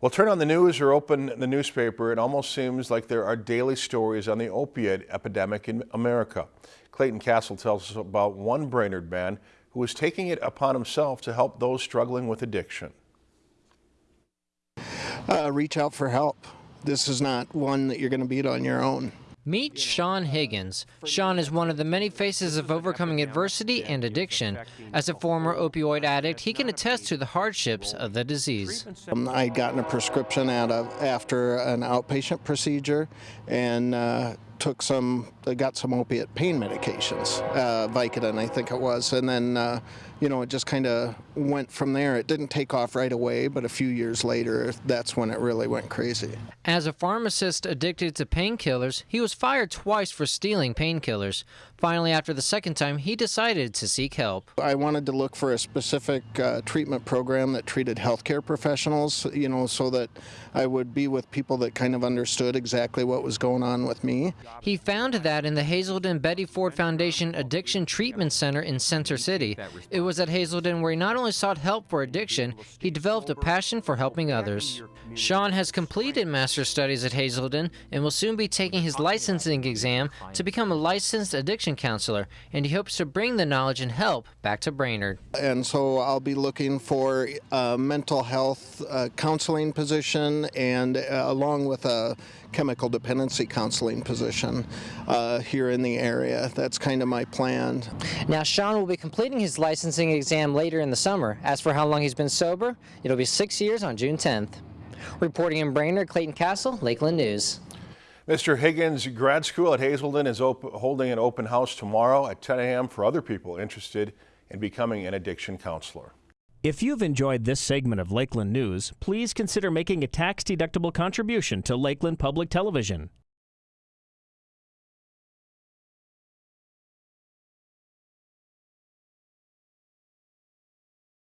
Well, turn on the news or open the newspaper, it almost seems like there are daily stories on the opiate epidemic in America. Clayton Castle tells us about one Brainerd man who is taking it upon himself to help those struggling with addiction. Uh, reach out for help. This is not one that you're going to beat on your own. Meet Sean Higgins. Sean is one of the many faces of overcoming adversity and addiction. As a former opioid addict, he can attest to the hardships of the disease. Um, I had gotten a prescription out of after an outpatient procedure and uh, took some, I got some opiate pain medications, uh, Vicodin I think it was, and then, uh, you know, it just kind of went from there. It didn't take off right away, but a few years later, that's when it really went crazy. As a pharmacist addicted to painkillers, he was fired twice for stealing painkillers. Finally, after the second time, he decided to seek help. I wanted to look for a specific uh, treatment program that treated healthcare professionals, you know, so that I would be with people that kind of understood exactly what was going on with me. He found that in the Hazelden Betty Ford Foundation Addiction Treatment Center in Center City. It was at Hazelden where he not only sought help for addiction, he developed a passion for helping others. Sean has completed master's studies at Hazelden and will soon be taking his licensing exam to become a licensed addiction counselor, and he hopes to bring the knowledge and help back to Brainerd. And so I'll be looking for a mental health uh, counseling position and uh, along with a chemical dependency counseling position uh, here in the area. That's kind of my plan. Now, Sean will be completing his licensing exam later in the summer. As for how long he's been sober, it'll be six years on June 10th. Reporting in Brainerd, Clayton Castle, Lakeland News. Mr. Higgins Grad School at Hazelden is holding an open house tomorrow at 10 a.m. for other people interested in becoming an addiction counselor. If you've enjoyed this segment of Lakeland News, please consider making a tax-deductible contribution to Lakeland Public Television.